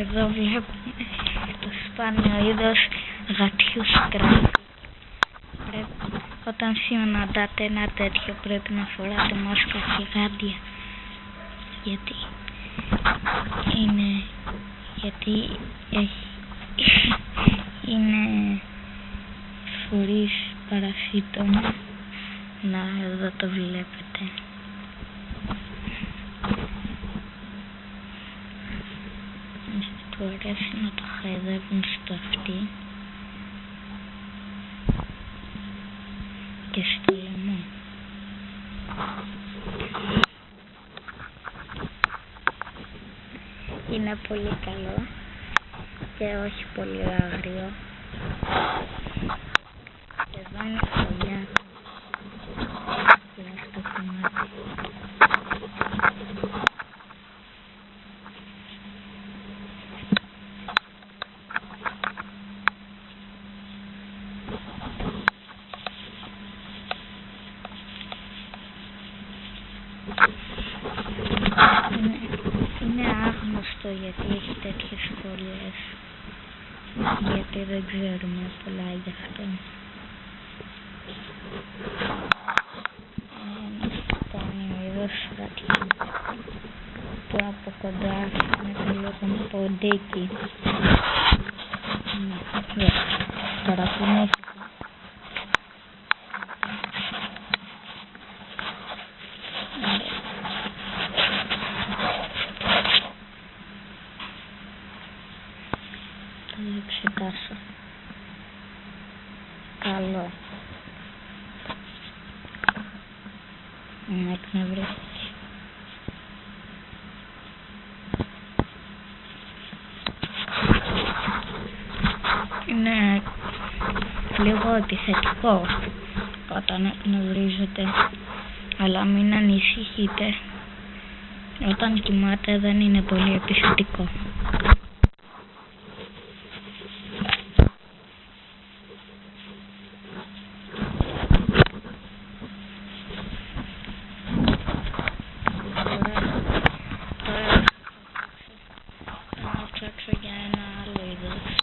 Εδώ βλέπουμε το σπάνιο είδος γατιού σκράφη. Πρέπει, όταν συναντάτε ένα τέτοιο πρέπει να φοράτε μάσκα και γάντια. Γιατί είναι, γιατί έχει, είναι φορείς παρασύτων. Να, εδώ το βλέπετε. Του αρέσει να το χαϊδεύουν στο αυτί και στο λαιμό. Είναι πολύ καλό και όχι πολύ άγριο. Εδώ είναι η φωλιά και αυτό κομμάτι. Είναι, είναι άγνωστο γιατί έχει τέτοιες φωλιές. Γιατί δεν ξέρουμε πολλά γι' αυτό. Είναι ένα σπάνιο είδος γατιού που από κοντά φαίνεται λίγο ποντίκι. Ναι, τώρα που είναι Θα το εξετάσω. Καλό. Να εκνευρίστηκε. Είναι λίγο επιθετικό όταν εκνευρίζεται αλλά μην ανησυχείτε όταν κοιμάται δεν είναι πολύ επιθετικό. Τώρα, τώρα θα ψάξω για ένα άλλο είδος.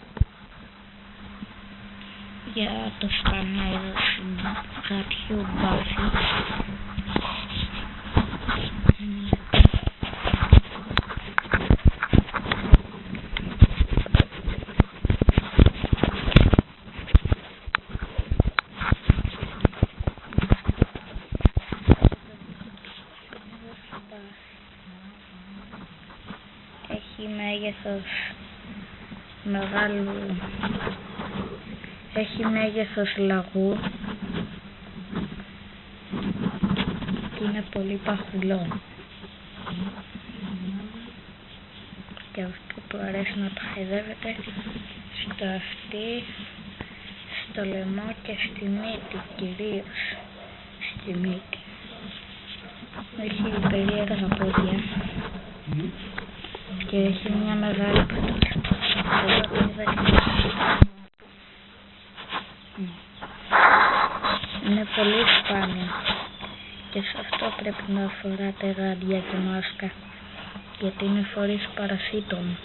Για το σπάνιο είδος γατιού μπάφι. Έχει μέγεθος μεγάλου έχει μέγεθος λαγού. Και είναι πολύ παχουλό. Και αυτό που αρέσει να το χαϊδεύεται στο αυτί στο λαιμό και στη μύτη κυρίως. Στη μύτη. Έχει περίεργα πόδια. Και έχει μια μεγάλη πατούσα. Εγώ το είδα και Ναι. Είναι πολύ σπάνιο και σε αυτό πρέπει να φοράτε γάντια και μάσκα γιατί είναι φορείς παρασίτων.